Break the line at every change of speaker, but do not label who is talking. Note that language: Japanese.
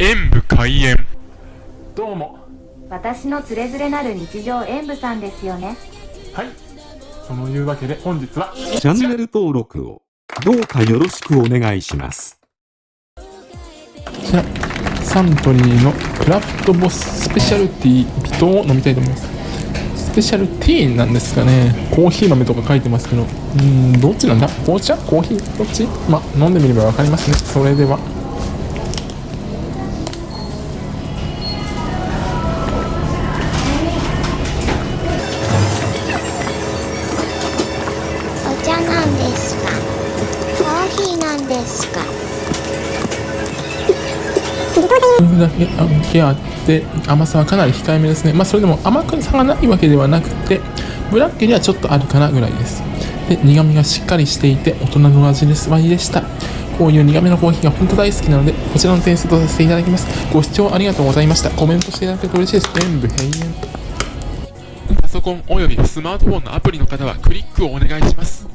演武開演。
どうも。
私のつれづれなる日常演舞さんですよね。
はい。そのいうわけで本日は
チャンネル登録をどうかよろしくお願いします。
こちらサントリーのクラフトボススペシャルティー微糖を飲みたいと思います。スペシャルティーなんですかね。コーヒー豆とか書いてますけど。うーんどっちなんだ？紅茶？コーヒー？どっち？まあ飲んでみればわかりますね。それでは
ですか？コーヒーなんですか？
だけあけあって甘さはかなり控えめですね。まあそれでも甘くさがないわけではなくてブラックにはちょっとあるかなぐらいです。で苦味がしっかりしていて大人の味です。わいでした。こういう苦めのコーヒーが本当大好きなのでこちらの点数とさせていただきます。ご視聴ありがとうございました。コメントしていただけると嬉しいです。全部閉園
パソコンおよびスマートフォンのアプリの方はクリックをお願いします。